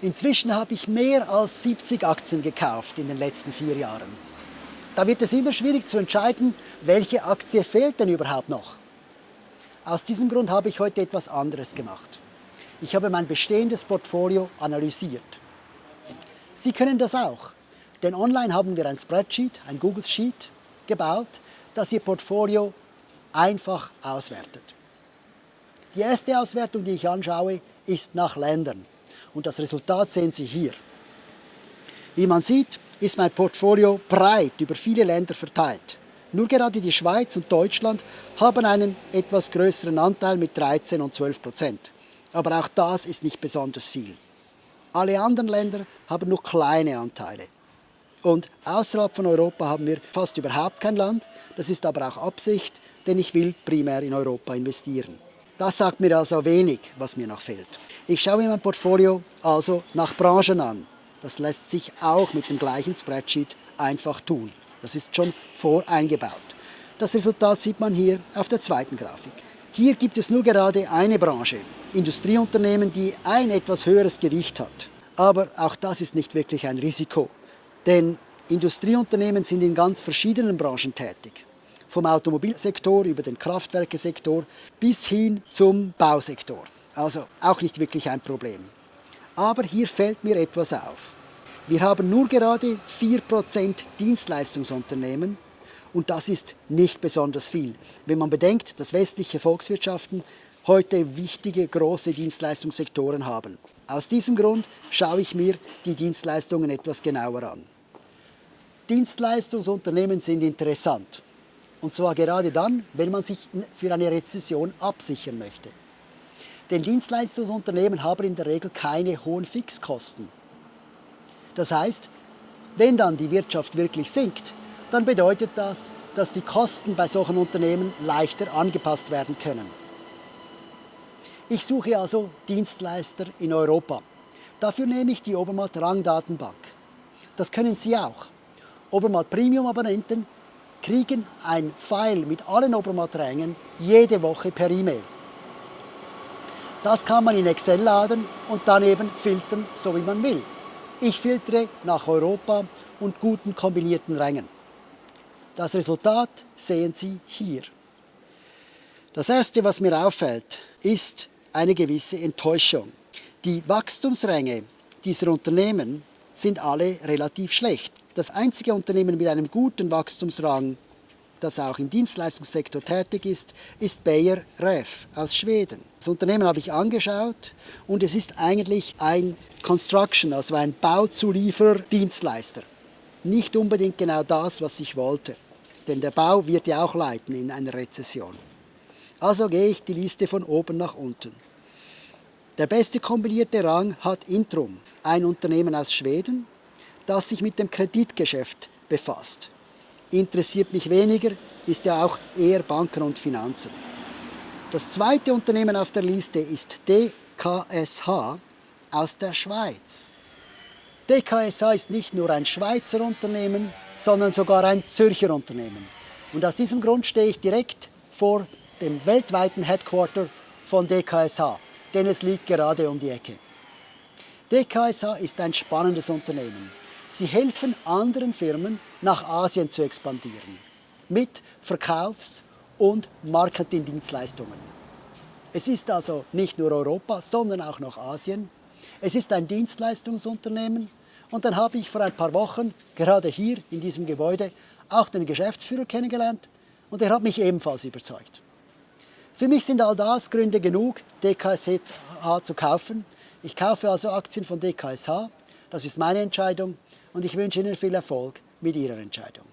Inzwischen habe ich mehr als 70 Aktien gekauft in den letzten vier Jahren. Da wird es immer schwierig zu entscheiden, welche Aktie fehlt denn überhaupt noch. Aus diesem Grund habe ich heute etwas anderes gemacht. Ich habe mein bestehendes Portfolio analysiert. Sie können das auch, denn online haben wir ein Spreadsheet, ein Google Sheet gebaut, das Ihr Portfolio einfach auswertet. Die erste Auswertung, die ich anschaue, ist nach Ländern. Und das Resultat sehen Sie hier. Wie man sieht, ist mein Portfolio breit über viele Länder verteilt. Nur gerade die Schweiz und Deutschland haben einen etwas größeren Anteil mit 13 und 12 Prozent. Aber auch das ist nicht besonders viel. Alle anderen Länder haben nur kleine Anteile. Und außerhalb von Europa haben wir fast überhaupt kein Land. Das ist aber auch Absicht, denn ich will primär in Europa investieren. Das sagt mir also wenig, was mir noch fehlt. Ich schaue mein Portfolio also nach Branchen an. Das lässt sich auch mit dem gleichen Spreadsheet einfach tun. Das ist schon voreingebaut. Das Resultat sieht man hier auf der zweiten Grafik. Hier gibt es nur gerade eine Branche, Industrieunternehmen, die ein etwas höheres Gewicht hat. Aber auch das ist nicht wirklich ein Risiko, denn Industrieunternehmen sind in ganz verschiedenen Branchen tätig. Vom Automobilsektor über den Kraftwerkesektor bis hin zum Bausektor. Also auch nicht wirklich ein Problem. Aber hier fällt mir etwas auf. Wir haben nur gerade 4% Dienstleistungsunternehmen und das ist nicht besonders viel, wenn man bedenkt, dass westliche Volkswirtschaften heute wichtige große Dienstleistungssektoren haben. Aus diesem Grund schaue ich mir die Dienstleistungen etwas genauer an. Dienstleistungsunternehmen sind interessant. Und zwar gerade dann, wenn man sich für eine Rezession absichern möchte. Denn Dienstleistungsunternehmen haben in der Regel keine hohen Fixkosten. Das heißt, wenn dann die Wirtschaft wirklich sinkt, dann bedeutet das, dass die Kosten bei solchen Unternehmen leichter angepasst werden können. Ich suche also Dienstleister in Europa. Dafür nehme ich die Obermatt Rangdatenbank. Das können Sie auch. Obermatt Premium Abonnenten kriegen ein File mit allen Obermatt Rängen jede Woche per E-Mail. Das kann man in Excel laden und dann eben filtern, so wie man will. Ich filtere nach Europa und guten kombinierten Rängen. Das Resultat sehen Sie hier. Das Erste, was mir auffällt, ist eine gewisse Enttäuschung. Die Wachstumsränge dieser Unternehmen sind alle relativ schlecht. Das einzige Unternehmen mit einem guten Wachstumsrang, das auch im Dienstleistungssektor tätig ist, ist Bayer Ref aus Schweden. Das Unternehmen habe ich angeschaut und es ist eigentlich ein Construction, also ein Bauzulieferdienstleister. Nicht unbedingt genau das, was ich wollte, denn der Bau wird ja auch leiten in einer Rezession. Also gehe ich die Liste von oben nach unten. Der beste kombinierte Rang hat Intrum, ein Unternehmen aus Schweden, das sich mit dem Kreditgeschäft befasst. Interessiert mich weniger, ist ja auch eher Banken und Finanzen. Das zweite Unternehmen auf der Liste ist DKSH aus der Schweiz. DKSH ist nicht nur ein Schweizer Unternehmen, sondern sogar ein Zürcher Unternehmen. Und aus diesem Grund stehe ich direkt vor dem weltweiten Headquarter von DKSH, denn es liegt gerade um die Ecke. DKSH ist ein spannendes Unternehmen. Sie helfen anderen Firmen, nach Asien zu expandieren. Mit Verkaufs- und Marketingdienstleistungen. Es ist also nicht nur Europa, sondern auch noch Asien. Es ist ein Dienstleistungsunternehmen. Und dann habe ich vor ein paar Wochen, gerade hier in diesem Gebäude, auch den Geschäftsführer kennengelernt und er hat mich ebenfalls überzeugt. Für mich sind all das Gründe genug, DKSH zu kaufen. Ich kaufe also Aktien von DKSH. Das ist meine Entscheidung und ich wünsche Ihnen viel Erfolg mit Ihrer Entscheidung.